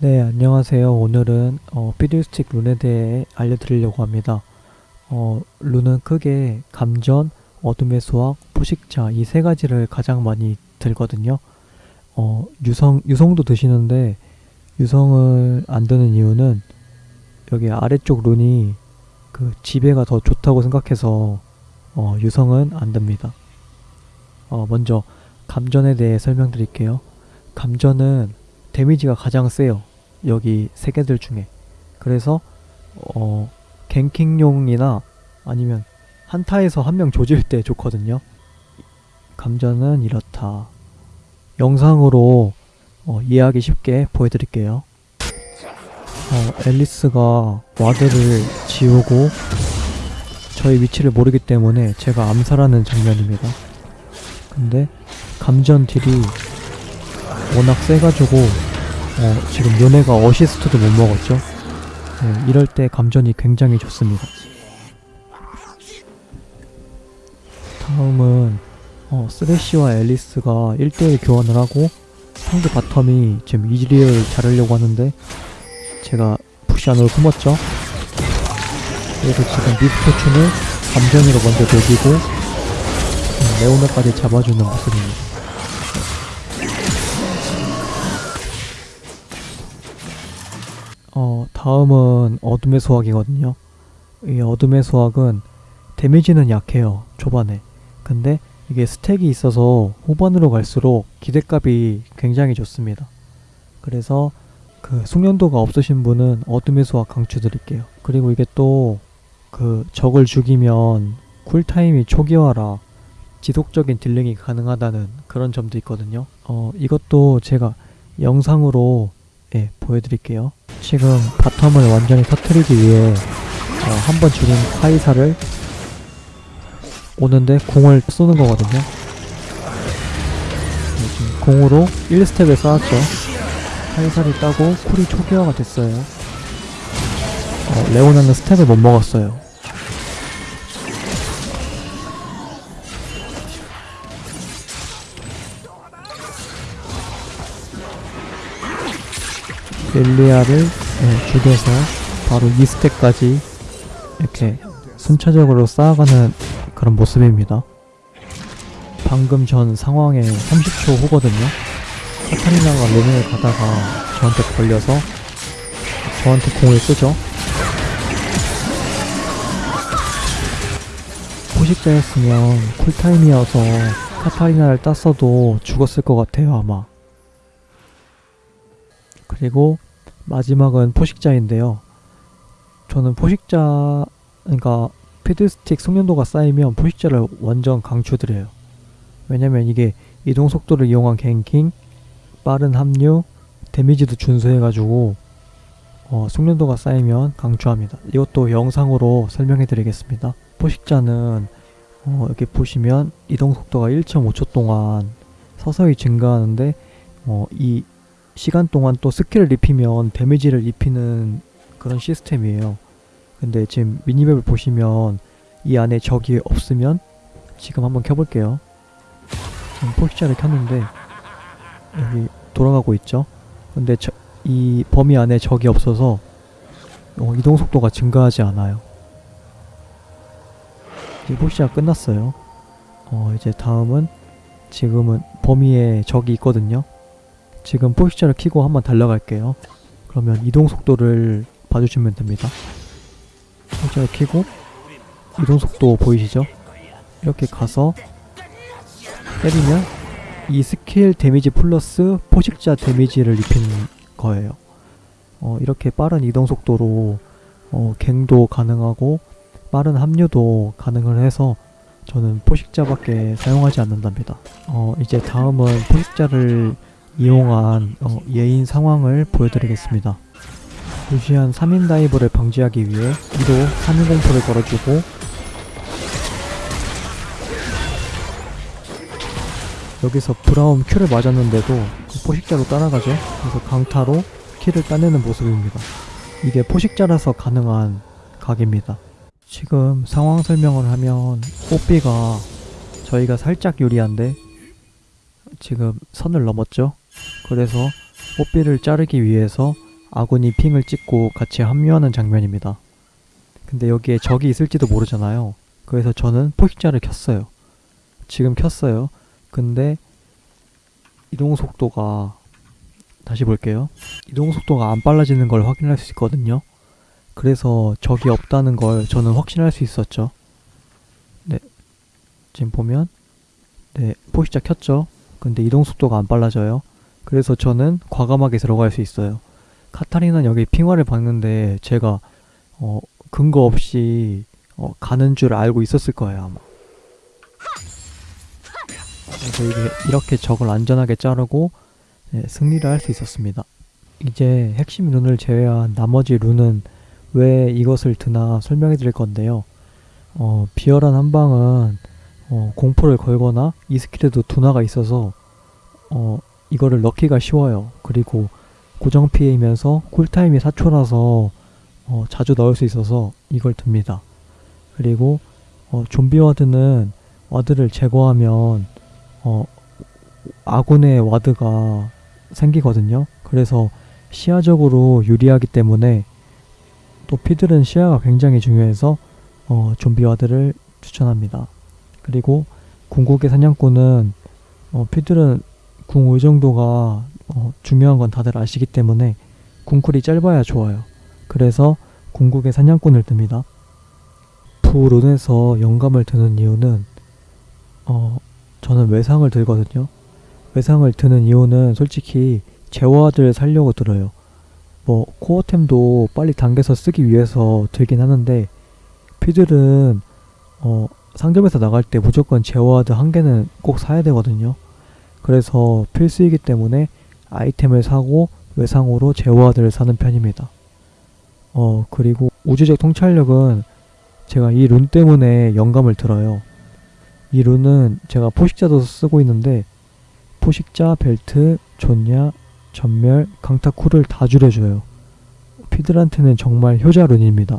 네, 안녕하세요. 오늘은 어, 피드스틱 룬에 대해 알려드리려고 합니다. 어, 룬은 크게 감전, 어둠의 수학, 포식자 이 세 가지를 가장 많이 들거든요. 어, 유성, 유성도 드시는데 유성을 안 드는 이유는 여기 아래쪽 룬이 그 지배가 더 좋다고 생각해서 어, 유성은 안 듭니다. 어, 먼저 감전에 대해 설명드릴게요. 감전은 데미지가 가장 세요. 여기 세 개들 중에. 그래서 어 갱킹용이나 아니면 한타에서 한 명 조질 때 좋거든요. 감전은 이렇다. 영상으로 어, 이해하기 쉽게 보여드릴게요. 어, 앨리스가 와드를 지우고 저의 위치를 모르기 때문에 제가 암살하는 장면입니다. 근데 감전 deal이 워낙 세가지고 어, 지금 요네가 어시스트도 못 먹었죠. 네, 이럴 때 감전이 굉장히 좋습니다. 다음은 어, 쓰레쉬와 엘리스가 1대1 교환을 하고 상대 bottom이 지금 이즈리얼 자르려고 하는데 제가 푸시안으로 숨었죠. 그래서 지금 미스포춘을 감전으로 먼저 녹이고 음, 레오나까지 잡아주는 모습입니다. 어, 다음은 어둠의 수학이거든요. 이 어둠의 수학은 데미지는 약해요. 초반에. 근데 이게 스택이 있어서 후반으로 갈수록 기대값이 굉장히 좋습니다. 그래서 그 숙련도가 없으신 분은 어둠의 수확 강추 드릴게요. 그리고 이게 또 그 적을 죽이면 cool time이 초기화라 지속적인 dealing이 가능하다는 그런 점도 있거든요. 어, 이것도 제가 영상으로 예, 보여드릴게요. 지금 bottom을 완전히 터트리기 위해 어, 한번 죽인 카이사를 오는데 궁을 쓰는 거거든요. 네, 지금 궁으로 1stack을 쌓았죠. 카이사를 따고 cool이 초기화가 됐어요. 어, 레오나는 stack을 못 먹었어요. 릴리아를 네, 죽여서 바로 2stack까지 이렇게 순차적으로 쌓아가는 그런 모습입니다. 방금 전 상황에 30초 후거든요. 카타리나가 레벨을 가다가 저한테 걸려서 저한테 공을 쓰죠. 포식자였으면 쿨타임이어서 카타리나를 땄어도 죽었을 것 같아요 아마. 그리고 마지막은 포식자인데요. 저는 포식자, 그러니까 피드스틱 숙련도가 쌓이면 포식자를 완전 강추드려요. 왜냐면 이게 이동 속도를 이용한 갱킹, 빠른 합류, 데미지도 준수해가지고 어, 숙련도가 쌓이면 강추합니다. 이것도 영상으로 설명해 드리겠습니다. 포식자는 어, 여기 보시면 이동 속도가 1.5초 동안 서서히 증가하는데 어, 이 시간 동안 또 skill을 입히면 damage를 입히는 그런 시스템이에요. 근데 지금 mini map을 보시면 이 안에 적이 없으면 지금 한번 켜볼게요. 지금 포식자를 켰는데 여기 돌아가고 있죠. 근데 저, 이 범위 안에 적이 없어서 어, 이동 속도가 증가하지 않아요. 이제 포식자가 끝났어요. 어, 이제 다음은 지금은 범위에 적이 있거든요. 지금 포식자를 키고 한번 달려갈게요. 그러면 이동 속도를 봐주시면 됩니다. 포식자를 키고 이동 속도 보이시죠? 이렇게 가서 때리면 이 skill damage 플러스 포식자 damage를 입힌 거예요. 어, 이렇게 빠른 이동 속도로 어, gank도 가능하고 빠른 합류도 가능을 해서 저는 포식자밖에 사용하지 않는답니다. 어, 이제 다음은 포식자를 이용한 어, 예인 상황을 보여드리겠습니다. 루시안 3인 다이브를 방지하기 위해 2도 3인 공포를 걸어주고 여기서 브라움 큐를 맞았는데도 그 포식자로 따라가죠. 그래서 강타로 킬을 따내는 모습입니다. 이게 포식자라서 가능한 각입니다. 지금 상황 설명을 하면 뽀삐가 저희가 살짝 유리한데 지금 선을 넘었죠. 그래서 뽀삐를 자르기 위해서 아군이 핑을 찍고 같이 합류하는 장면입니다. 근데 여기에 적이 있을지도 모르잖아요. 그래서 저는 포식자를 켰어요. 지금 켰어요. 근데 이동 속도가 다시 볼게요. 이동 속도가 안 빨라지는 걸 확인할 수 있거든요. 그래서 적이 없다는 걸 저는 확신할 수 있었죠. 네. 지금 보면 네, 포식자 켰죠. 근데 이동 속도가 안 빨라져요. 그래서 저는 과감하게 들어갈 수 있어요. 카타리나는 여기 핑화를 박는데 제가 어, 근거 없이 어, 가는 줄 알고 있었을 거예요 아마. 그래서 이게 이렇게 적을 안전하게 자르고 네, 승리를 할 수 있었습니다. 이제 핵심 룬을 제외한 나머지 룬은 왜 이것을 드나 설명해 드릴 건데요. 어, 비열한 한방은 어, 공포를 걸거나 이 스킬에도 둔화가 있어서 어, 이거를 넣기가 쉬워요. 그리고 고정 피해이면서 쿨타임이 4초라서 어, 자주 넣을 수 있어서 이걸 듭니다. 그리고 어, 좀비 ward는 ward를 제거하면 어, 아군의 ward가 생기거든요. 그래서 시야적으로 유리하기 때문에 또 피들은 시야가 굉장히 중요해서 어, 좀비 ward를 추천합니다. 그리고 궁극의 사냥꾼은 어, 피들은 궁 의존도가 어, 중요한 건 다들 아시기 때문에 궁cool이 짧아야 좋아요. 그래서 궁극의 사냥꾼을 듭니다. 푸룬에서 영감을 드는 이유는 어, 저는 외상을 들거든요. 외상을 드는 이유는 솔직히 제와들 살려고 들어요. 뭐 코어템도 빨리 당겨서 쓰기 위해서 들긴 하는데 피들은 어, 상점에서 나갈 때 무조건 제어와드 한 개는 꼭 사야 되거든요. 그래서 필수이기 때문에 아이템을 사고 외상으로 제어와드를 사는 편입니다. 어 그리고 우주적 통찰력은 제가 이 룬 때문에 영감을 들어요. 이 룬은 제가 포식자도 쓰고 있는데 포식자, 벨트, 존야, 전멸, 강타 쿨을 다 줄여줘요. 피들한테는 정말 효자 룬입니다.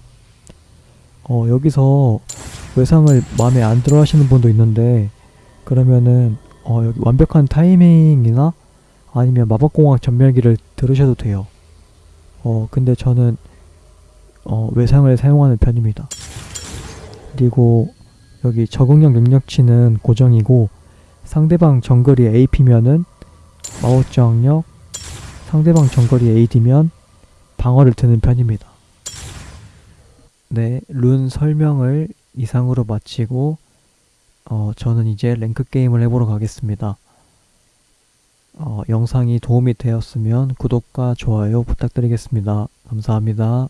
어 여기서 외상을 마음에 안 들어 하시는 분도 있는데 그러면은 어 여기 완벽한 타이밍이나 아니면 마법공학 전멸기를 들으셔도 돼요. 어 근데 저는 어 외상을 사용하는 편입니다. 그리고 여기 적응력 능력치는 고정이고 상대방 정글이 AP면은 마법 저항력 상대방 정글이 AD면 방어를 드는 편입니다. 네, 룬 설명을 이상으로 마치고 어, 저는 이제 랭크 게임을 해보러 가겠습니다. 어, 영상이 도움이 되었으면 구독과 좋아요 부탁드리겠습니다. 감사합니다.